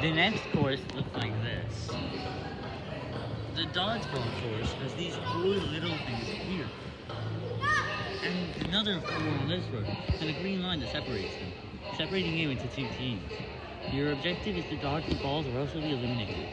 The next course looks like this. The dodgeball course has these four little things here. And another four on this road, and a green line that separates them, separating you into two teams. Your objective is to dodge the balls or else you'll be eliminated.